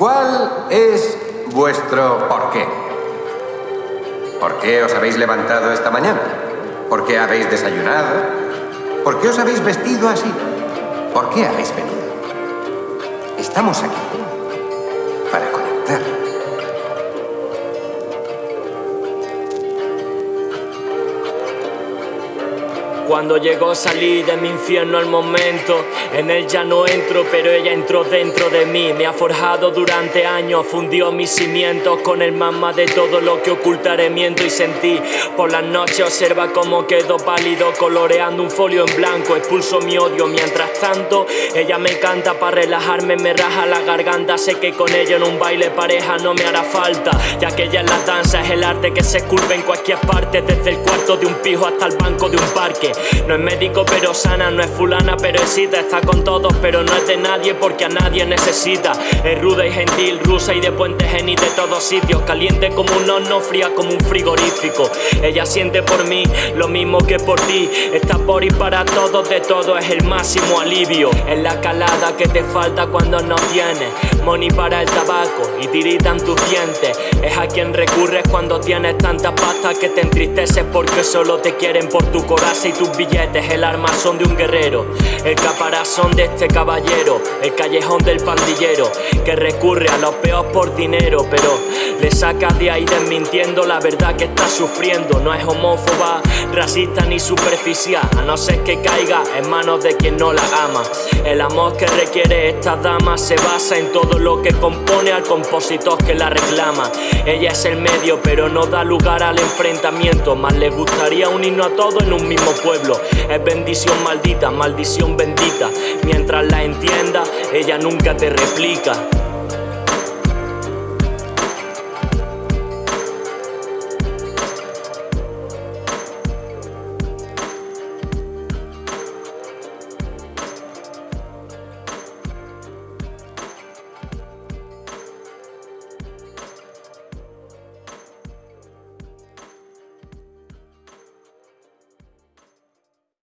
¿Cuál es vuestro porqué? ¿Por qué os habéis levantado esta mañana? ¿Por qué habéis desayunado? ¿Por qué os habéis vestido así? ¿Por qué habéis venido? Estamos aquí para conectar. Cuando llegó salí de mi infierno al momento. En él ya no entro pero ella entró dentro de mí. Me ha forjado durante años, fundió mis cimientos Con el mamá de todo lo que ocultaré. Miento y sentí Por las noches observa cómo quedo pálido Coloreando un folio en blanco, expulso mi odio Mientras tanto ella me canta para relajarme Me raja la garganta, sé que con ella en un baile pareja no me hará falta Ya que ella en la danza es el arte que se esculpe en cualquier parte Desde el cuarto de un pijo hasta el banco de un parque no es médico pero sana, no es fulana pero excita. Está con todos pero no es de nadie porque a nadie necesita. Es ruda y gentil, rusa y de puente geni de todos sitios. Caliente como un horno, fría como un frigorífico. Ella siente por mí lo mismo que por ti. Está por y para todos, de todo es el máximo alivio. Es la calada que te falta cuando no tienes Money para el tabaco y tiritan tus dientes. Es a quien recurres cuando tienes tanta pasta que te entristeces porque solo te quieren por tu coraza y tu billetes, el armazón de un guerrero, el caparazón de este caballero, el callejón del pandillero, que recurre a los peos por dinero, pero le sacas de ahí desmintiendo la verdad que está sufriendo. No es homófoba, racista ni superficial, a no ser que caiga en manos de quien no la ama. El amor que requiere esta dama se basa en todo lo que compone al compositor que la reclama. Ella es el medio, pero no da lugar al enfrentamiento, más le gustaría unirnos a todos en un mismo Es bendición maldita, maldición bendita. Mientras la entienda, ella nunca te replica